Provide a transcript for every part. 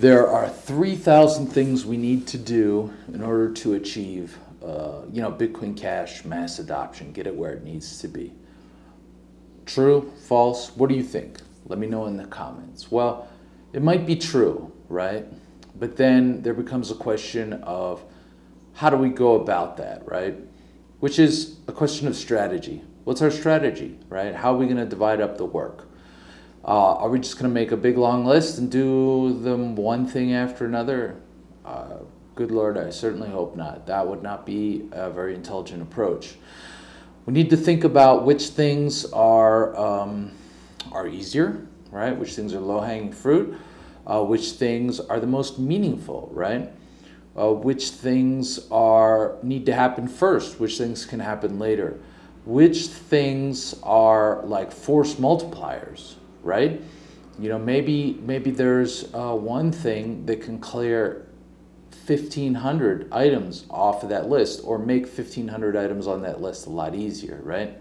There are 3,000 things we need to do in order to achieve, uh, you know, Bitcoin Cash mass adoption, get it where it needs to be. True, false, what do you think? Let me know in the comments. Well, it might be true, right? But then there becomes a question of how do we go about that, right? Which is a question of strategy. What's our strategy, right? How are we going to divide up the work? Uh, are we just going to make a big long list and do them one thing after another? Uh, good Lord, I certainly hope not. That would not be a very intelligent approach. We need to think about which things are, um, are easier, right? Which things are low-hanging fruit, uh, which things are the most meaningful, right? Uh, which things are need to happen first, which things can happen later, which things are like force multipliers, right? You know, maybe maybe there's uh, one thing that can clear 1,500 items off of that list or make 1,500 items on that list a lot easier, right?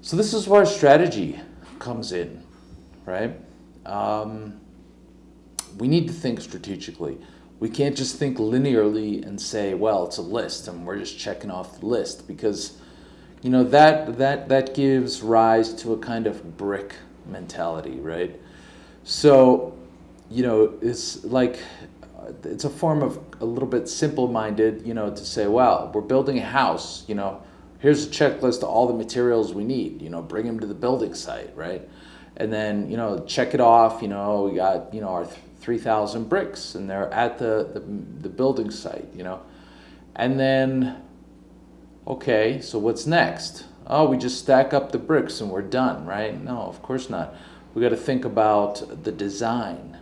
So this is where strategy comes in, right? Um, we need to think strategically. We can't just think linearly and say, well, it's a list and we're just checking off the list because, you know, that, that, that gives rise to a kind of brick mentality, right? So, you know, it's like, it's a form of a little bit simple-minded, you know, to say, well, we're building a house, you know, here's a checklist of all the materials we need, you know, bring them to the building site, right? And then, you know, check it off, you know, we got, you know, our 3,000 bricks and they're at the, the, the building site, you know. And then, okay, so what's next? Oh, we just stack up the bricks and we're done, right? No, of course not. We got to think about the design.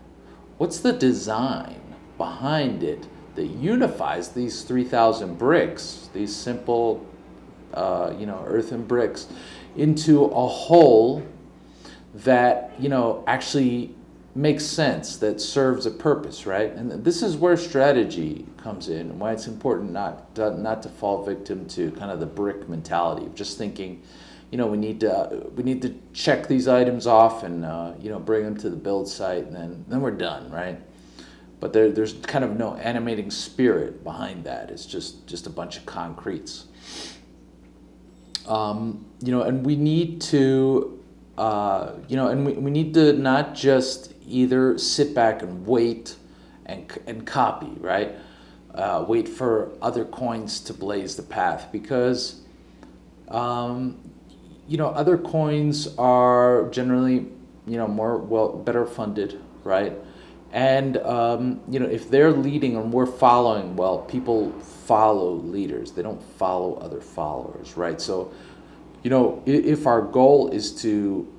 What's the design behind it that unifies these 3,000 bricks, these simple, uh, you know, earthen bricks, into a whole that, you know, actually makes sense, that serves a purpose, right? And this is where strategy comes in and why it's important not to, not to fall victim to kind of the brick mentality of just thinking, you know, we need to we need to check these items off and uh, you know bring them to the build site and then then we're done, right? But there, there's kind of no animating spirit behind that. It's just just a bunch of concretes. Um, you know, and we need to, uh, you know, and we, we need to not just either sit back and wait and, and copy, right? Uh, wait for other coins to blaze the path because, um, you know, other coins are generally, you know, more, well, better funded, right? And, um, you know, if they're leading and we're following, well, people follow leaders. They don't follow other followers, right? So, you know, if our goal is to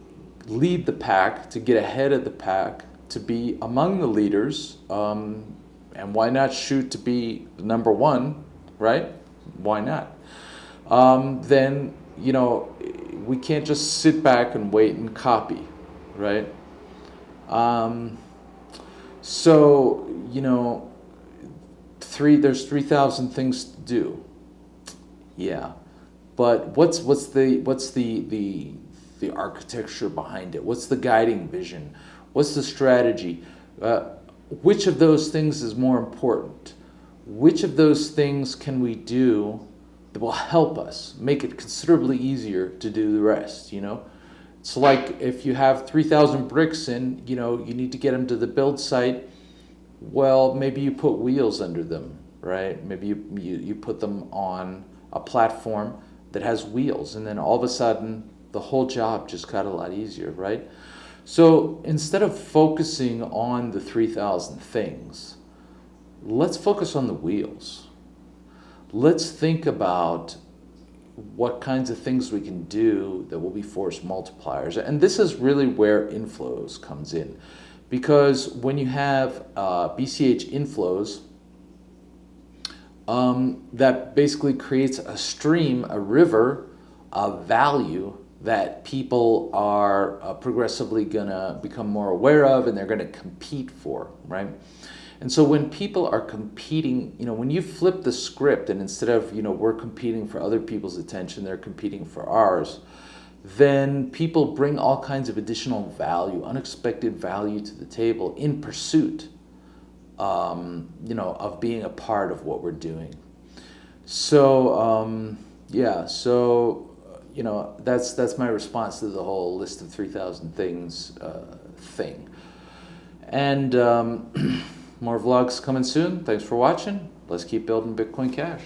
lead the pack, to get ahead of the pack, to be among the leaders, um, and why not shoot to be number one, right? Why not? Um, then, you know, we can't just sit back and wait and copy, right? Um, so, you know, three, there's 3,000 things to do. Yeah. But what's, what's the, what's the, the, the architecture behind it? What's the guiding vision? What's the strategy? Uh, which of those things is more important? Which of those things can we do that will help us make it considerably easier to do the rest, you know? It's like if you have 3,000 bricks in, you know, you need to get them to the build site. Well, maybe you put wheels under them, right? Maybe you, you, you put them on a platform that has wheels and then all of a sudden the whole job just got a lot easier, right? So instead of focusing on the 3,000 things, let's focus on the wheels. Let's think about what kinds of things we can do that will be force multipliers. And this is really where inflows comes in. Because when you have uh, BCH inflows, um, that basically creates a stream, a river of value that people are uh, progressively going to become more aware of and they're going to compete for, right? And so when people are competing, you know, when you flip the script and instead of, you know, we're competing for other people's attention, they're competing for ours, then people bring all kinds of additional value, unexpected value to the table in pursuit um, you know, of being a part of what we're doing. So um, yeah, so you know that's that's my response to the whole list of three thousand things uh, thing. And um, more vlogs coming soon. Thanks for watching. Let's keep building Bitcoin Cash.